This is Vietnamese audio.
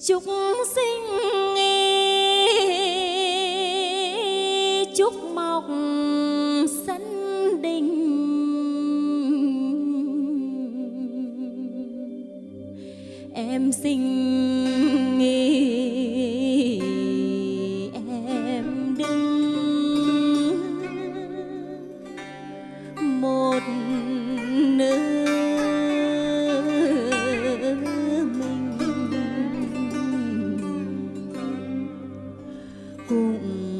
chúc sinh nghi, chúc mọc sân đình. Em sinh nghi, em đứng một 不嗯。